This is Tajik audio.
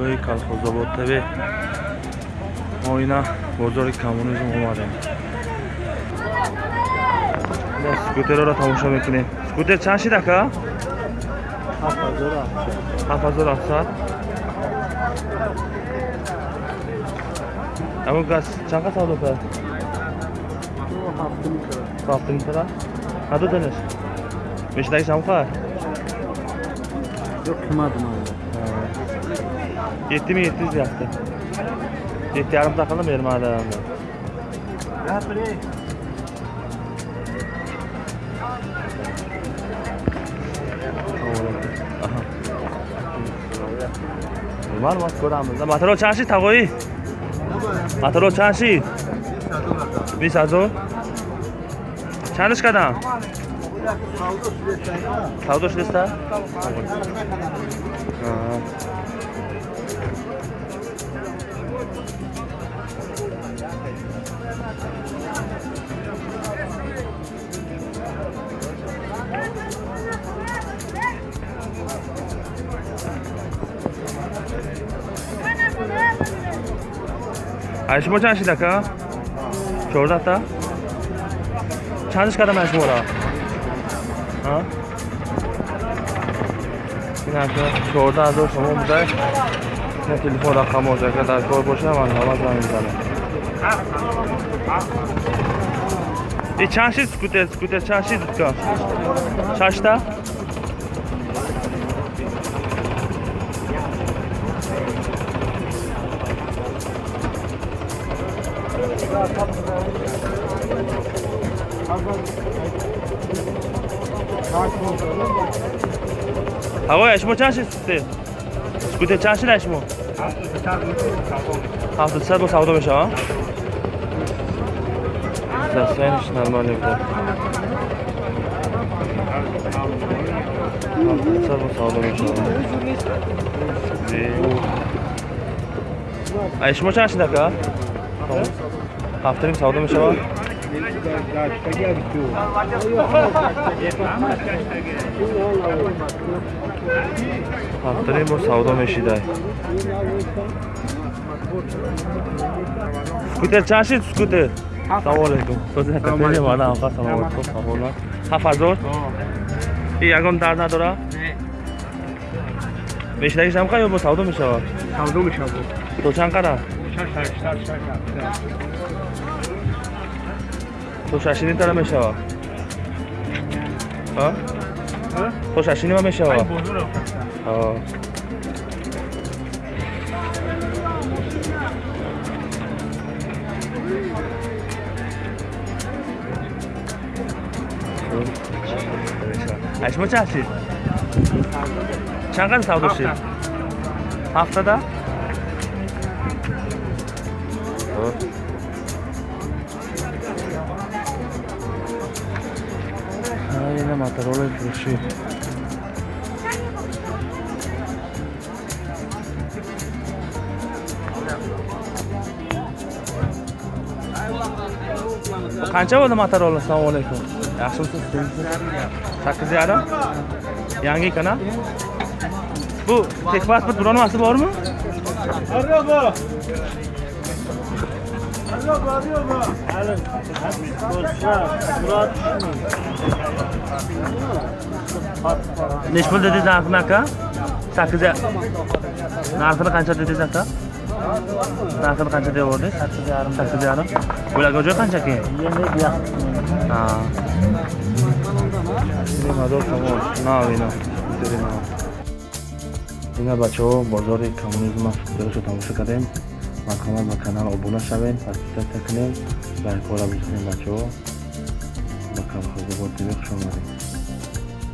ҳақоқи калхозобод тв мо ина бозори коммунизм омадем скутероро тамошо мекунем скутер чанд шид ака ҳафтҳазор ҳафтсад амн газ чанд қа савдо кард ҳафтум тара надоданаш мешидагиш ҳамқар yetti mi yetti yüz yaptı. Yetti yarım takıldı mı yarım adamda? ma'lumot ko'ramiz material chanshi tavoyi material chanshi besh hazor chanish qadam savdo shudesta ай шумо чанд шид ака чордаҳта чандиш кардам ай шумора ин ака чордаҳ ҳазор шумо будай телефон рақамош ака дар кор боша ман ҳама зан мезанам и чанд шид скутер скутер чанд шид ка шашта ҳавоя шумо чанд шид скутер чанд шида шумо? Ҳафтусад бо савдо мешава сасенш нормальный буд ҳафтусад бо савдо мешава. Ай шумо чанд шида ка ҳафтарим савдо мешавад ҳафтарим бо савдо мешидай скутер чанд шид скутер? Салом алейкум ҳафт ҳазор? И ягон дард надора? Мешидагиш ҳамқа ё бо савдо мешавад? Савдо мешавад. То чанд қадар то шашини тара мешава то шашини ма мешава ай шумо чанд шид чанд қадр савдо шид ҳафтада ина материалои фурӯшӣ qancha bo'ldi motorola? Assalomu alaykum. Yaxshimisiz sakkiz yarim. Yangi ekan a bu texpasport biron nimasi bormi? Nechi pul dedingiz narxini aka sakkiz narxini qancha dedingiz aka narxini qancha deyapyapti sakkiz yarim sakkiz yarim bo'lagi joy qancha keyin ина бачаҳо бозори коммунизм футболашо тамошо кардем марҳамат ба канал обуна шавем подписатсия кунем лайкҳоро бисонем бачаҳо ба калхозобод тв хушомадед